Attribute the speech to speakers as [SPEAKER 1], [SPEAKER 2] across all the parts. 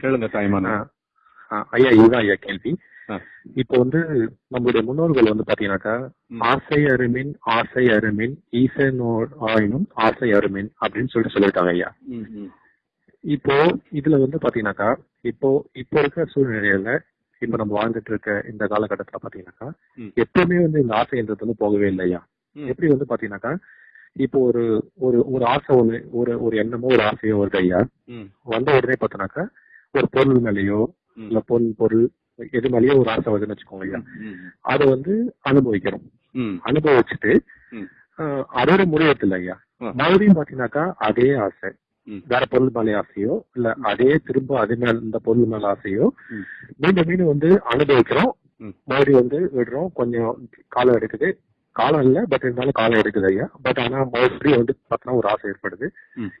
[SPEAKER 1] கேளுங்க தாய்மான
[SPEAKER 2] ஐயா இதுதான் ஐயா கேள்வி. இப்போ வந்து நம்மளுடைய முன்னோர்கள் வந்து பாத்தீங்கன்னாக்கா. ஆசை அருமின் ஆசை அருமின் ஈசனோ ஆயினும் ஆசை அருமின் அப்படின்னு சொல்லிட்டு சொல்லியிருக்காங்க ஐயா. இப்போ இதுல வந்து பாத்தீங்கன்னாக்கா இப்போ இப்போ இருக்கிற சூழ்நிலையில இப்ப நம்ம வாழ்ந்துட்டு இருக்க இந்த காலகட்டத்துல பாத்தீங்கன்னாக்கா. எப்பவுமே வந்து இந்த ஆசைன்றது வந்து போகவே இல்லையா. எப்படி வந்து பாத்தீங்கன்னாக்கா இப்போ ஒரு ஒரு ஒரு ஆசை ஒண்ணு ஒரு ஒரு எண்ணமோ ஒரு ஆசையோ வருது ஐயா
[SPEAKER 1] ம்,
[SPEAKER 2] வந்த உடனே பார்த்தோன்னாக்கா ஒரு பொருள் மேலேயோ. இல்ல பொருள் பொருள் எது மேலேயோ ஒரு ஆசை வருதுன்னு வச்சுக்கோங்க ஐயா அதை வந்து அனுபவிக்கிறோம். அனுபவிச்சுட்டு அதோட முடியறது இல்லை ஐயா. மறுபடியும் பாத்தீங்கன்னாக்கா அதே ஆசை. வேற பொருள் மேலே ஆசையோ இல்ல அதே திரும்ப அது மேல இந்த பொருள் மேல ஆசையோ. மீண்டும் மீண்டும் வந்து அனுபவிக்கிறோம். மறுபடியும் வந்து விடுறோம். கொஞ்சம் காலம் எடுக்குது காலம் இல்ல பட் இருந்தாலும் காலம் எடுக்குது ஐயா. பட் ஆனா மறுபடியும் வந்து பார்த்தோன்னா ஒரு ஆசை ஏற்படுது.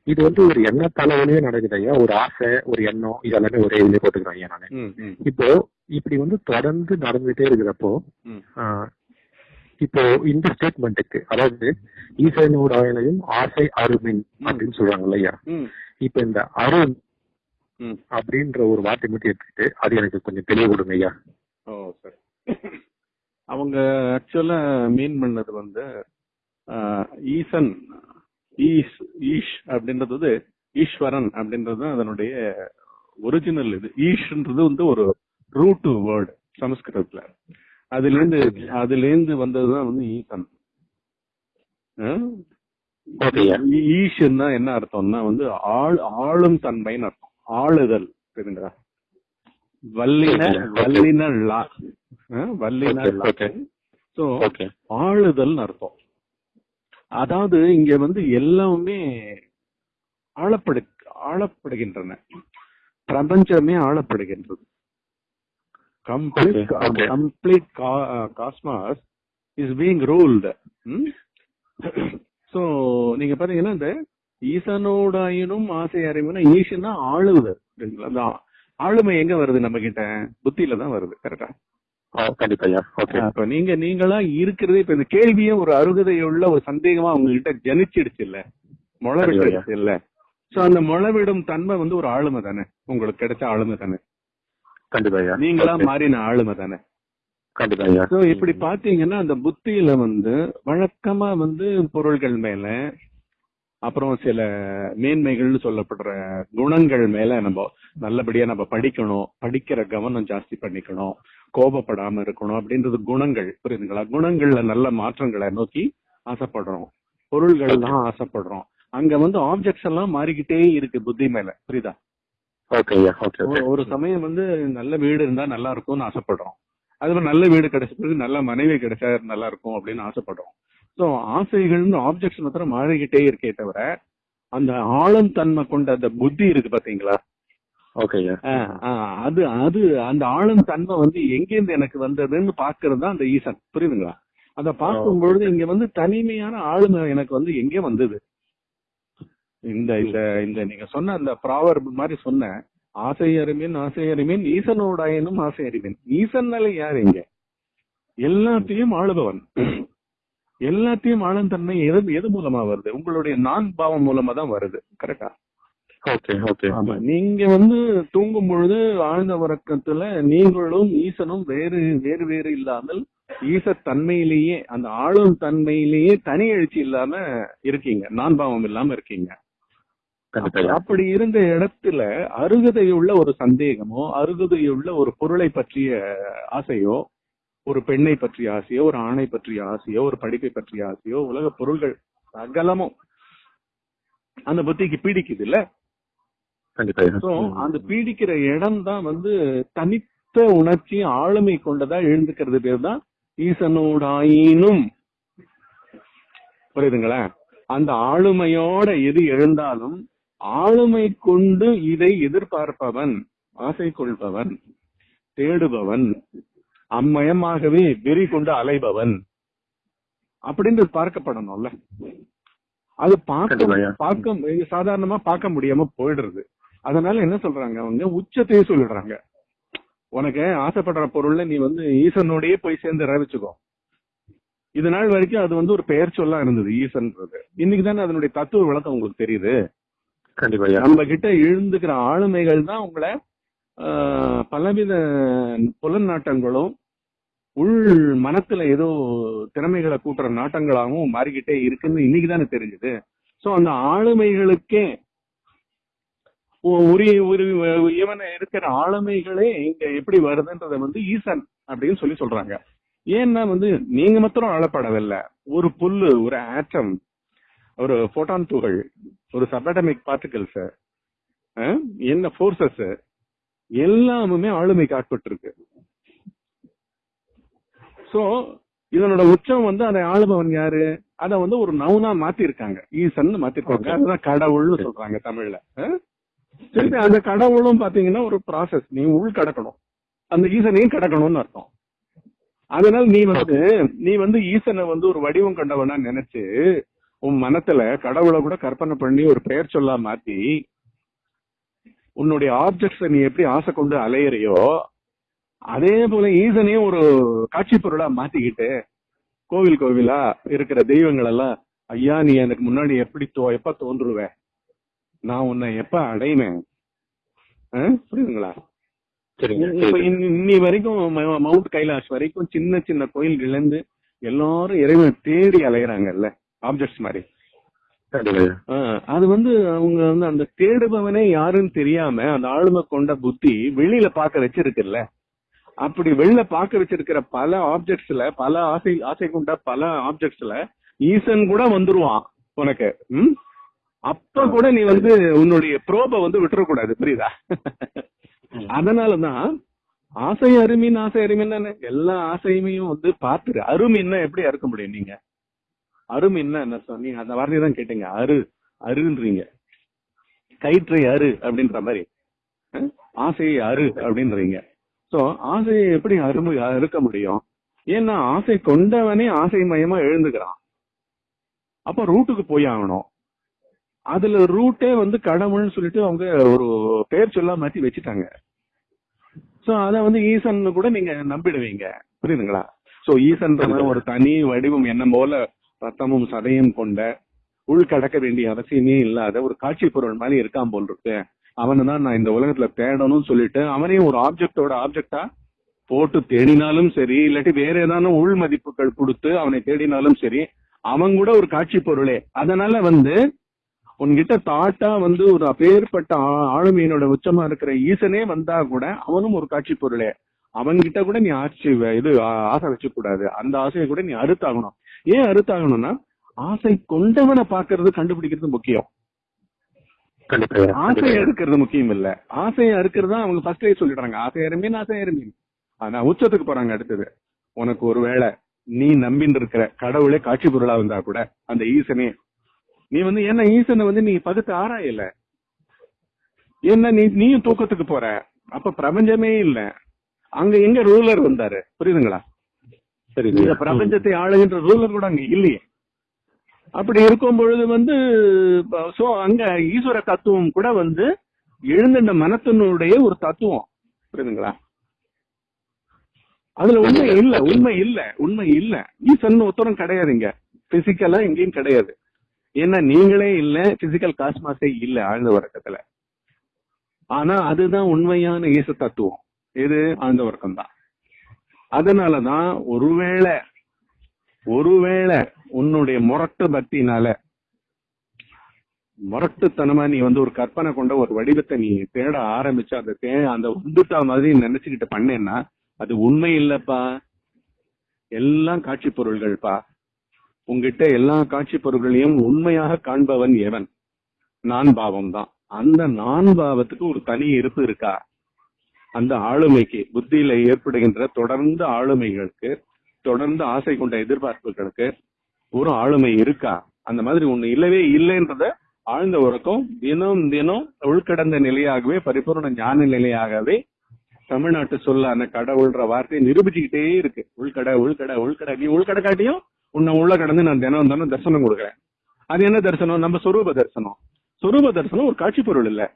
[SPEAKER 2] இது வந்து ஒரு எண்ண தலைவலியே நடக்குது ஐயா. ஒரு ஆசை ஒரு எண்ணம் இதெல்லாமே ஒரே இதுலயே போட்டுக்கிறேன் ஐயா நானு. இப்போ இப்படி வந்து தொடர்ந்து நடந்துட்டே இருக்கிறப்போ இப்போ இந்த ஸ்டேட்மெண்ட்டுக்கு அதாவது ஈசனோட ஆயனையும் ஆசை அருமின் அப்படின்னு சொல்றாங்க
[SPEAKER 1] ம்,
[SPEAKER 2] இப்ப இந்த அருண். அப்படின்ற ஒரு வார்த்தை மட்டும் எடுத்துக்கிட்டு அது எனக்கு கொஞ்சம் தெளிவு கொடுங்க ஐயா
[SPEAKER 1] அவங்க ஆக்சுவலா மீன் பண்ணது வந்து ஈசன் ஈஷ் ஈஷ் அப்படின்றது வந்து ஈஸ்வரன் அப்படின்றது தான் அதனுடைய ஒரிஜினல் இது. ஈஷ்ன்றது வந்து ஒரு ரூட் வேர்டு சமஸ்கிருதத்துல. அதுல இருந்து அதுல இருந்து வந்ததுதான் வந்து ஈசன். ஈஷன்னா என்ன அர்த்தம்னா வந்து ஆள் ஆளும் தன்மைன்னு அர்த்தம். ஆளுதல் தெரியுங்களா வல்லின. வல்லின லா வல்லின. சோ
[SPEAKER 2] ஓகே
[SPEAKER 1] ஆளுதல்னு அர்த்தம் அதாவது இங்க வந்து எல்லாமே ஆளப்படு ஆளப்படுகின்றன பிரபஞ்சமே ஆளப்படுகின்றது complete. Complete cosmos is being ruled so நீங்க பாத்தீங்கன்னா இந்த ஈசனோடாயினும் ஆசை அறிவுனா ஈசனா ஆளுதல் சரிங்களா? ஆளுமை எங்க வருது நம்ம கிட்ட புத்தியில தான் வருது கரெக்டா
[SPEAKER 2] கண்டிப்பா
[SPEAKER 1] நீங்க நீங்களா இருக்கிறதே இப்ப இந்த கேள்வியே ஒரு அருகதையுள்ள ஒரு சந்தேகமா உங்ககிட்ட ஜனிச்சிடுச்சு இல்ல முளவிடுச்சு இல்ல? சோ அந்த முளவிடும் தன்மை வந்து ஒரு ஆளுமை தானே? உங்களுக்கு கிடைச்ச ஆளுமை தானே?
[SPEAKER 2] கண்டிப்பா
[SPEAKER 1] நீங்களா. மாறின ஆளுமை தானே?
[SPEAKER 2] கண்டிப்பா
[SPEAKER 1] இப்படி பாத்தீங்கன்னா அந்த புத்தியில வந்து வழக்கமா வந்து பொருள்கள் மேல அப்புறம் சில மேன்மைகள்னு சொல்லப்படுற குணங்கள் மேல நம்ம நல்லபடியா நம்ம படிக்கணும் படிக்கிற கவனம் ஜாஸ்தி பண்ணிக்கணும் கோபப்படாம இருக்கணும் அப்படின்றது குணங்கள். புரியுதுங்களா? குணங்கள்ல நல்ல மாற்றங்களை நோக்கி ஆசைப்படுறோம். பொருள்கள் தான் ஆசைப்படுறோம். அங்க வந்து ஆப்ஜெக்ட்ஸ் எல்லாம் மாறிக்கிட்டே இருக்கு புத்தி மேல. புரியுதா? ஒரு சமயம் வந்து நல்ல வீடு இருந்தா நல்லா இருக்கும்னு ஆசைப்படுறோம். அது மாதிரி நல்ல வீடு கிடைச்ச பிறகு நல்ல மனைவி கிடைச்சா நல்லா இருக்கும் அப்படின்னு ஆசைப்படுறோம். சோ ஆசைகள் ஆப்ஜெக்ட்ஸ் மாத்திரம் மாறிக்கிட்டே இருக்கே தவிர அந்த ஆழம் தன்மை கொண்ட அந்த புத்தி இருக்கு பாத்தீங்களா? அது அது அந்த ஆழம் தன்மை வந்து எங்கேருந்து எனக்கு வந்ததுன்னு பாக்குறது தான் அந்த ஈசன். புரியுதுங்களா? அத பார்க்கும் பொழுது இங்க வந்து தனிமையான ஆளுமை எனக்கு வந்து எங்க வந்தது? இந்த இந்த இந்த நீங்க சொன்ன அந்த ப்ராவர் மாதிரி சொன்ன ஆசை அறிமீன் ஆசை அறிமீன் ஈசனோடாயனும் ஆசை அறிமீன் ஈசன்னால யார் இங்க? எல்லாத்தையும் ஆளுபவன். எல்லாத்தையும் ஆளும் தன்மை எது எது மூலமா வருது? உங்களுடைய நான் பாவம் மூலமா தான் வருது. கரெக்டா
[SPEAKER 2] ஓகே ஓகே
[SPEAKER 1] ஆமா. நீங்க வந்து தூங்கும் பொழுது ஆழ்ந்த உறக்கத்துல நீங்களும் ஈசனும் வேறு வேறு வேறு இல்லாமல் ஈச தன்மையிலேயே அந்த ஆளும் தன்மையிலேயே தனி எழுச்சி இல்லாம இருக்கீங்க. நான் பாவம் இல்லாம இருக்கீங்க. அப்படி இருந்த இடத்துல அருகதையுள்ள ஒரு சந்தேகமோ அருகதையுள்ள ஒரு பொருளை பற்றிய ஆசையோ ஒரு பெண்ணை பற்றிய ஆசையோ ஒரு ஆணை பற்றிய ஆசையோ ஒரு படிப்பை பற்றிய ஆசையோ உலக பொருள்கள் சகலமும் அந்த புத்திக்கு பீடிக்குது இல்ல அந்த பீடிக்கிற இடம் தான் வந்து தனித்த உணர்ச்சி ஆளுமை கொண்டதா எழுந்துக்கிறது பேர் தான் ஈசனோடாயினும். புரியுதுங்களா? அந்த ஆளுமையோட எது எழுந்தாலும் ஆளுமை கொண்டு இதை எதிர்பார்ப்பவன் ஆசை கொள்பவன் தேடுபவன் அம்மயமாகவே வெறி கொண்டு அலைபவன். அப்படின்றது பார்க்கப்படணும்ல. அது. பார்க்க பார்க்க சாதாரணமா பார்க்க முடியாம போயிடுறது. அதனால என்ன சொல்றாங்க? அவங்க உச்சத்தையே சொல்லிடுறாங்க. உனக்கு ஆசைப்படுற பொருள்ல நீ வந்து ஈசனோடயே போய் சேர்ந்து ரவிச்சுக்கோ. இது நாள் வரைக்கும் அது வந்து ஒரு பெயர் சொல்லா இருந்தது ஈசன்றது. இன்னைக்கு தானே அதனுடைய தத்துவ விளக்கம் உங்களுக்கு தெரியுது.
[SPEAKER 2] கண்டிப்பா
[SPEAKER 1] நம்ம கிட்ட எழுந்துக்கிற ஆளுமைகள் தான் உங்களை பலவித புலன் நாட்டங்களும் உள் மனத்துல ஏதோ திறமைகளை கூட்டுற நாட்டங்களாகவும் மாறிக்கிட்டே இருக்குன்னு இன்னைக்கு தானே தெரிஞ்சுது. சோ அந்த ஆளுமைகளுக்கே ஒ- உரிய ஒரு இவன இருக்கிற ஆளுமைகளே இங்க எப்படி வருதுன்றத வந்து ஈசன் அப்படின்னு சொல்லி சொல்றாங்க. ஏன்னா வந்து நீங்க மாத்திரம் ஆளப்படவில்லை ஒரு புல்லு ஒரு ஆட்டம் ஒரு போட்டான் துகள் ஒரு சபடமிக் பார்ட்டிகல்ஸ் என்ன போர்சஸ் எல்லாமுமே ஆளுமைக்கு ஆட்பட்டிருக்கு சோ இதனோட உச்சம் வந்து அதை ஆளுபவன் யாரு? அத வந்து ஒரு நவுனா மாத்திருக்காங்க. ஈசன் மாத்திருக்காங்க. அதுதான் கடவுள்னு சொல்றாங்க தமிழ்ல? திருப்பி அந்த கடவுளும் பாத்தீங்கன்னா ஒரு ப்ராசஸ் நீ உள் கடக்கணும். அந்த ஈசனையும் கடக்கணும்னு அர்த்தம். அதனால நீ வந்து நீ வந்து ஈசனை வந்து ஒரு வடிவம் கண்டவனா நினைச்சு உன் மனத்துல கடவுளை கூட கற்பனை பண்ணி ஒரு பெயர் சொல்லா மாத்தி உன்னுடைய ஆப்ஜெக்ட்ஸ் நீ எப்படி ஆசை கொண்டு அலையறியோ அதே போல ஈசனையும் ஒரு காட்சி பொருளா மாத்திக்கிட்டு கோவில் கோவிலா இருக்கிற தெய்வங்கள் எல்லாம் ஐயா நீ எனக்கு முன்னாடி எப்படி தோ எப்ப தோன்றுவ நான் உன்னை எப்ப அடைவேன்? புரியுதுங்களா. இன்னி வரைக்கும் மவுண்ட் கைலாஷ் வரைக்கும் சின்ன சின்ன கோயில்கள் இருந்து எல்லாரும் இறைவன் தேடி அலையறாங்கல்ல ஆப்ஜெக்ட்ஸ் மாதிரி அது வந்து அவங்க வந்து அந்த தேடுபவனே யாருன்னு தெரியாம அந்த ஆளுமை கொண்ட புத்தி வெளியில பாக்க வச்சிருக்குல்ல. அப்படி வெளியில பாக்க வச்சிருக்கிற பல ஆப்ஜெக்ட்ஸ்ல பல ஆசை ஆசை கொண்ட பல ஆப்ஜெக்ட்ஸ்ல ஈசன் கூட வந்துருவான் உனக்கு. ம்? அப்ப கூட நீ வந்து உன்னுடைய ப்ரோப வந்து விட்டுறக்கூடாது புரியுதா? அதனாலதான் ஆசை அருமின் ஆசை அருமின் தானே. எல்லா ஆசையுமையும் வந்து பாத்துரு அருமின்னா எப்படி அறுக்க முடியும் நீங்க? அரும் என்ன? சொன்னீங்க அந்த வார்த்தையை தான் கேட்டீங்க. அரு அருன்றீங்க. கயிற்றை அரு அப்படின்ற மாதிரி. ஆசையை அரு அப்படின்றீங்க. சோ ஆசையை எப்படி அருமை அறுக்க முடியும்? ஏன்னா ஆசை கொண்டவனே ஆசை மயமா எழுந்துக்கிறான். அப்ப ரூட்டுக்கு போய் ஆகணும். அதுல ரூட்டே வந்து கடவுள்னு சொல்லிட்டு அவங்க ஒரு பேர் சொல்ல மாத்தி வச்சுட்டாங்க. சோ அத வந்து ஈசன் கூட நீங்க நம்பிடுவீங்க. புரியுதுங்களா? சோ ஈசன்ற ஒரு தனி வடிவம் என்ன போல ரத்தமும் சதையும் கொண்ட உள் கடக்க வேண்டிய அவசியமே இல்லாத ஒரு காட்சி பொருள் மாதிரி இருக்கான் போல் இருக்கு. அவனை தான் நான் இந்த உலகத்துல தேடணும்னு சொல்லிட்டு அவனையும் ஒரு ஆப்ஜெக்டோட ஆப்ஜெக்டா போட்டு தேடினாலும் சரி இல்லாட்டி வேற ஏதான உள் மதிப்புகள் கொடுத்து அவனை தேடினாலும் சரி அவன் கூட ஒரு காட்சி பொருளே. அதனால வந்து உன்கிட்ட தாட்டா வந்து ஒரு அப்பேற்பட்ட ஆளுமையினோட உச்சமா இருக்கிற ஈசனே வந்தா கூட அவனும் ஒரு காட்சி பொருளே. அவன்கிட்ட கூட நீ ஆட்சி இது ஆசை வச்சுக்கூடாது. அந்த ஆசையை கூட நீ அறுத்தாகணும். ஏன் அறுத்தாகணும்னா ஆசை கொண்டவனை பாக்குறது கண்டுபிடிக்கிறது முக்கியம்.
[SPEAKER 2] கண்டிப்பா ஐயா
[SPEAKER 1] ஆசை
[SPEAKER 2] கண்டிப்பா. ஐயா.
[SPEAKER 1] அறுக்கிறது முக்கியம் இல்ல. ஆசையை அறுக்கிறது தான் அவங்க ஃபர்ஸ்டே சொல்லிடுறாங்க. ஆசை அருமீன் ஆசை அருமீன். ஆனா உச்சத்துக்கு போறாங்க அடுத்தது. உனக்கு ஒருவேளை நீ நம்பின்னு இருக்கிற கடவுளே காட்சி பொருளா வந்தா கூட அந்த ஈசனே நீ வந்து என்ன ஈசனை வந்து நீ பகுத்து ஆராயல? என்ன நீ நீயும் தூக்கத்துக்கு போற? அப்ப பிரபஞ்சமே இல்ல. அங்க எங்க ரூலர் வந்தாரு? புரியுதுங்களா?
[SPEAKER 2] சரிங்க
[SPEAKER 1] இந்த. பிரபஞ்சத்தை ஆளுகின்ற ரூலர் கூட அங்க இல்லையே. அப்படி இருக்கும் பொழுது வந்து சோ அங்க ஈஸ்வர தத்துவம் கூட வந்து எழுந்த மனத்தினுடைய ஒரு தத்துவம். புரியுதுங்களா? அதுல உண்மை இல்ல உண்மை இல்ல உண்மை இல்ல. ஈசன் உத்தரம் கிடையாதுங்க பிசிக்கலா எங்கேயும் கிடையாது. ஏன்னா நீங்களே இல்ல பிசிக்கல் காஸ்மாஸே இல்ல ஆழ்ந்த வர்க்கத்துல. ஆனா அதுதான் உண்மையான ஈச தத்துவம். இது ஆழ்ந்த வர்க்கம் தான் அதனாலதான் ஒருவேளை ஒருவேளை உன்னுடைய முரட்டு பக்தினால முரட்டுத்தனமா நீ வந்து ஒரு கற்பனை கொண்ட ஒரு வடிவத்தை நீ தேட ஆரம்பிச்சு அந்த தே அந்த உந்துட்டா மாதிரி நினைச்சுக்கிட்டு பண்ணேன்னா அது உண்மை இல்லப்பா. எல்லாம் காட்சி பொருள்கள்ப்பா. உங்ககிட்ட எல்லா காட்சி பொருள்களையும் உண்மையாக காண்பவன் எவன்? நான் பாவம் தான் அந்த நான் பாவத்துக்கு ஒரு தனி இருப்பு இருக்கா? அந்த ஆளுமைக்கு புத்தியில ஏற்படுகின்ற தொடர்ந்து ஆளுமைகளுக்கு தொடர்ந்து ஆசை கொண்ட எதிர்பார்ப்புகளுக்கு ஒரு ஆளுமை இருக்கா? அந்த மாதிரி ஒண்ணு இல்லவே இல்லைன்றத ஆழ்ந்த உறக்கம் தினம் தினம் உள்கடந்த நிலையாகவே பரிபூர்ண ஞான நிலையாகவே தமிழ்நாட்டு சொல்லான கடவுள்ன்ற வார்த்தையை நிரூபிச்சுக்கிட்டே இருக்கு. உள்கடை உள்கடை உள்கடை. நீ உள்கடை காட்டியும் உன்னை உள்ள கடந்து நான் தினம் தினம் தரிசனம் கொடுக்குறேன். அது என்ன தரிசனம்? நம்ம சொரூப தரிசனம். சொரூப தரிசனம் ஒரு காட்சி பொருள் இல்ல.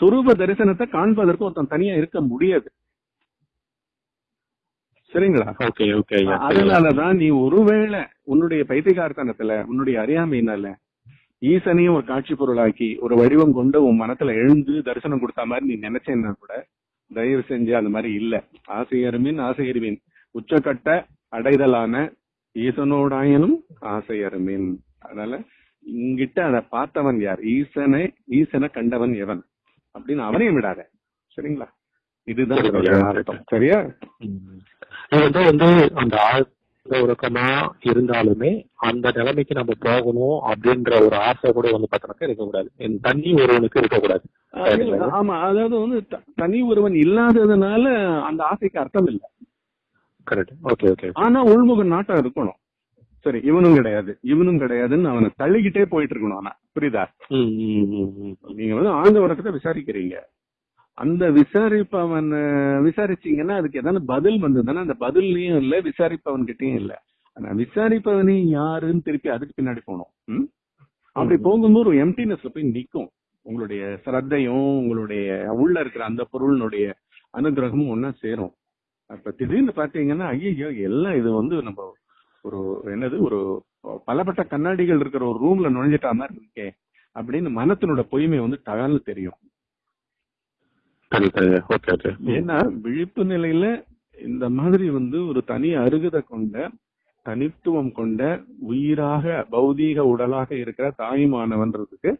[SPEAKER 1] சொரூப தரிசனத்தை காண்பதற்கு ஒருத்தன் தனியா இருக்க முடியாது. சரிங்களா?
[SPEAKER 2] Okay okay.
[SPEAKER 1] அதனாலதான் நீ ஒருவேளை உன்னுடைய பைத்தியகார்த்தனத்துல உன்னுடைய அறியாமையினால ஈசனையும் ஒரு காட்சி பொருளாக்கி ஒரு வடிவம் கொண்டு உன் மனத்துல எழுந்து தரிசனம் கொடுத்த மாதிரி நீ நினைச்சேன்னா கூட தயவு செஞ்சு அந்த மாதிரி இல்ல. ஆசையருமின் ஆசையருமின் உச்சக்கட்ட அடைதலான ஈசனோடாயனும் ஆசையருமின். அதனால இங்கிட்ட அதை பார்த்தவன் யார்? ஈசனை ஈசனை கண்டவன் எவன்? அப்படின்னு அவனையும் விடாத. சரிங்களா? இதுதான். அர்த்தம். சரியா?
[SPEAKER 2] வந்து அந்த ஆழ்ந்த உறக்கமா இருந்தாலுமே அந்த நிலைமைக்கு நம்ம போகணும் அப்படின்ற ஒரு ஆசை கூட வந்து பார்த்தோம்னாக்கா இருக்கக்கூடாது. இந்த தண்ணி ஒருவனுக்கு இருக்கக்கூடாது.
[SPEAKER 1] ஆமா அதாவது வந்து தனி ஒருவன் இல்லாததுனால அந்த ஆசைக்கு அர்த்தம் இல்லை.
[SPEAKER 2] கரெக்ட் ஓகே ஓகே
[SPEAKER 1] ஆனா உள்முக நாட்டம் இருக்கணும். சரி இவனும் கிடையாது. இவனும் கிடையாதுன்னு அவனை தள்ளிக்கிட்டே போயிட்டு இருக்கணும் ஆனா. புரியுதா? நீங்க வந்து உறக்கத்தை விசாரிக்கிறீங்க. அந்த விசாரிப்பவன் விசாரிச்சீங்கன்னா அதுக்கு ஏதாவது பதில் வந்ததுன்னா அந்த பதில்லையும் இல்ல விசாரிப்பவன் கிட்டயும் இல்ல. ஆனா விசாரிப்பவனே யாருன்னு திருப்பி அதுக்கு பின்னாடி போகணும். ம்? அப்படி போகும்போது ஒரு எம்டினஸ்ல போய் நிக்கும். உங்களுடைய சிரத்தையும் உங்களுடைய உள்ள இருக்கிற அந்த பொருளினுடைய அனுகிரகமும் ஒன்னா சேரும். அப்ப திடீர்னு பாத்தீங்கன்னா ஐயோ எல்லாம் இது வந்து நம்ம ஒரு என்னது ஒரு பலப்பட்ட கண்ணாடிகள் இருக்கிற ஒரு ரூம்ல நுழைஞ்சிட்டா மாதிரி இருக்கே அப்படின்னு மனத்தினோட பொய்மை வந்து தகவல் தெரியும். ஏன்னா விழிப்பு நிலையில இந்த மாதிரி வந்து ஒரு தனி அருகதை கொண்ட தனித்துவம் கொண்ட உயிராக பௌதீக உடலாக இருக்கிற தாயுமானவன்றதுக்கு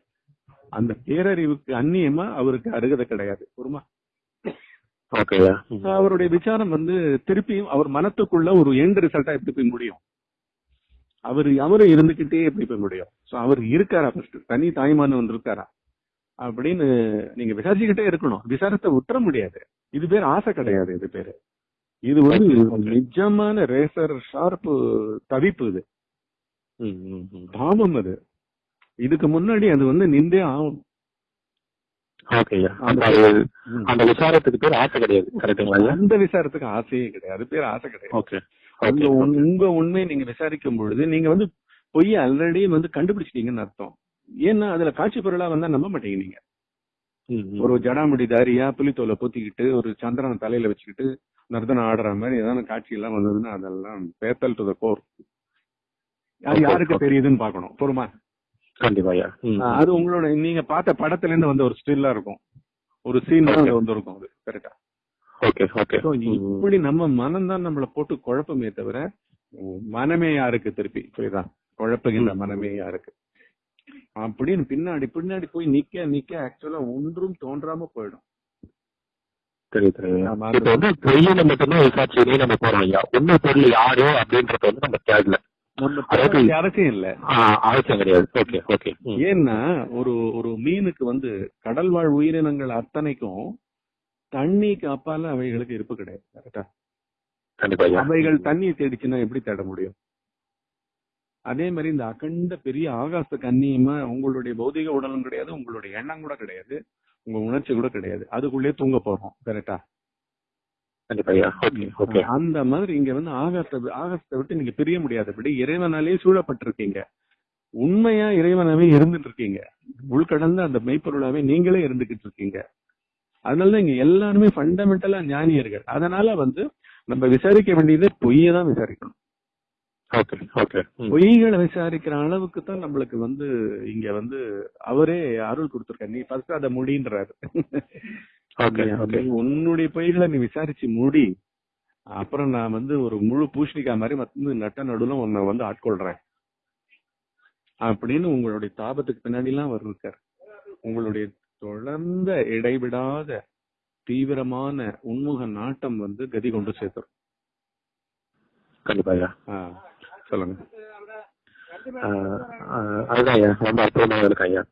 [SPEAKER 1] அந்த பேரறிவுக்கு அந்நியமா அவருக்கு அருகதை கிடையாது ஒருமா அவருடைய விசாரம் வந்து திருப்பியும் அவர் மனத்துக்குள்ள ஒரு எண்ட் ரிசல்ட்டா எப்படி போய் முடியும்? அவர் அவரு இருந்துகிட்டே எப்படி போய் முடியும்? சோ அவர் இருக்காரா ஃபர்ஸ்ட் தனி தாய்மானவன் இருக்காரா? அப்படின்னு நீங்க விசாரிச்சுக்கிட்டே இருக்கணும். விசாரத்தை விட்டுற முடியாது. இது பேர் ஆசை கிடையாது இது பேரு. இது வந்து நிஜமான ரேசர் ஷார்ப்பு தவிப்பு இது. பாவம் அது. இதுக்கு முன்னாடி அது வந்து நின்றே ஆகும்.
[SPEAKER 2] அந்த விசாரத்துக்கு பேர் ஆசை கிடையாது.
[SPEAKER 1] அந்த விசாரத்துக்கு ஆசையே கிடையாது. பேர் ஆசை கிடையாது.
[SPEAKER 2] ஓகே
[SPEAKER 1] உங்க உண்மையை நீங்க விசாரிக்கும் பொழுது நீங்க வந்து பொய் ஆல்ரெடி வந்து கண்டுபிடிச்சிட்டீங்கன்னு அர்த்தம் ஏன்னா அதுல காட்சி பொருளா வந்தா நம்ப மாட்டீங்க நீங்க. ஒரு ஜடாமுடி தாரியா புலித்தோலை பொத்திக்கிட்டு ஒரு சந்திரனை தலையில வச்சுக்கிட்டு நர்தனம் ஆடுற மாதிரி ஏதாவது காட்சி எல்லாம் வந்ததுன்னா அதெல்லாம் பேத்தல் டு த கோர் அது யாருக்கு. தெரியுதுன்னு பார்க்கணும் பொறுமா
[SPEAKER 2] கண்டிப்பா ஐயா ம், ம்.
[SPEAKER 1] அது உங்களோட நீங்க பார்த்த படத்துல இருந்து வந்த ஒரு ஸ்டில்லா இருக்கும் ஒரு சீன்
[SPEAKER 2] Okay.
[SPEAKER 1] வந்து இருக்கும் அது கரெக்டா. இப்படி நம்ம மனம் தான் நம்மள போட்டு குழப்பமே தவிர மனமே யாருக்கு திருப்பி? புரியுதா? குழப்புகின்ற. மனமே யாருக்கு? அப்படின்னு பின்னாடி பின்னாடி போய் நிக்க நிக்க ஆக்சுவலா ஒன்றும் தோன்றாம போயிடும்.
[SPEAKER 2] பொய்யில மட்டும்தான் நம்ம போறோம். ஐயா உண்மை பொருள் யாரோ அப்படின்றது வந்து நம்ம தேடல
[SPEAKER 1] அவசியம் இல்ல.
[SPEAKER 2] அவசியம் கிடையாது. Okay okay.
[SPEAKER 1] ஏன்னா ஒரு ஒரு மீனுக்கு வந்து கடல் வாழ் உயிரினங்கள் அத்தனைக்கும் தண்ணிக்கு அப்பால அவைகளுக்கு இருப்பு கிடையாது கரெக்டா அவைகள் தண்ணியை தேடிச்சுன்னா எப்படி தேட முடியும்? அதே மாதிரி இந்த அகண்ட பெரிய ஆகாசத்துக்கு அந்நியமா உங்களுடைய பௌதிக உடலும் கிடையாது உங்களுடைய எண்ணம் கூட கிடையாது உங்க உணர்ச்சி கூட கிடையாது. அதுக்குள்ளே தூங்க போறோம் கரெக்டா
[SPEAKER 2] கண்டிப்பா ஐயா. Okay okay.
[SPEAKER 1] அந்த மாதிரி இங்க வந்து ஆகாசத்தை ஆகாசத்தை விட்டு நீங்க பிரிய முடியாதபடி இறைவனாலே சூழப்பட்டிருக்கீங்க. உண்மையா இறைவனாவே இருந்துட்டு இருக்கீங்க. உள்கடந்த அந்த மெய்ப்பொருளாவே நீங்களே இருந்துகிட்டு இருக்கீங்க. அதனாலதான் இங்க எல்லாருமே ஃபண்டமெண்டலா ஞானியர்கள். அதனால வந்து நம்ம விசாரிக்க வேண்டியது பொய்யை தான் விசாரிக்கணும். பொய்களை விசாரிக்கிற அளவுக்கு தான் நம்மளுக்கு வந்து இங்க வந்து அவரே அருள் கொடுத்திருக்காரு. நீ ஃபர்ஸ்ட் அதை முடின்றாரு.
[SPEAKER 2] ஓகே ஓகே
[SPEAKER 1] நீ உன்னுடைய பொய்களை நீ விசாரிச்சு முடி. அப்புறம் நான் வந்து ஒரு முழு பூஷணிக்காய் மாதிரி வந்து நட்ட நடுவுல உன்னை வந்து ஆட்கொள்றேன். அப்படின்னு உங்களுடைய தாபத்துக்கு பின்னாடி எல்லாம் அவர் இருக்கார். உங்களுடைய தொடர்ந்த இடைவிடாத தீவிரமான உண்முக நாட்டம் வந்து கதி கொண்டு சேர்த்துரும். கண்டிப்பாயா சொல்லுங்க.
[SPEAKER 2] அதுதான் ரொம்ப அற்புதமாக இருக்கு ஐயா.